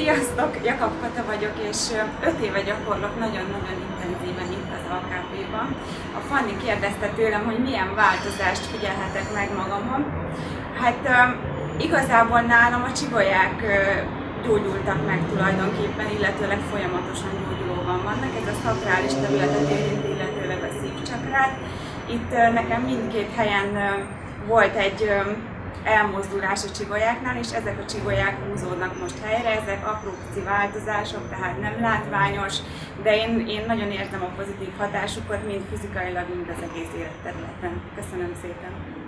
Sziasztok, Jakab Kata vagyok, és 5 éve gyakorlok nagyon-nagyon intenzíven itt az AKP-ban. A Fanni kérdezte tőlem, hogy milyen változást figyelhetek meg magamon. Hát igazából nálam a csigolyák gyógyultak meg tulajdonképpen, illetőleg folyamatosan gyógyulóban vannak. Ez a szakrális területet érinti, illetőleg a szívcsakrát. Itt nekem mindkét helyen volt egy elmozdulás a csigolyáknál, és ezek a csigolyák húzódnak most helyre, ezek apró pici változások, tehát nem látványos, de én, én nagyon érzem a pozitív hatásukat, mind fizikailag, mind az egész életterületen. Köszönöm szépen!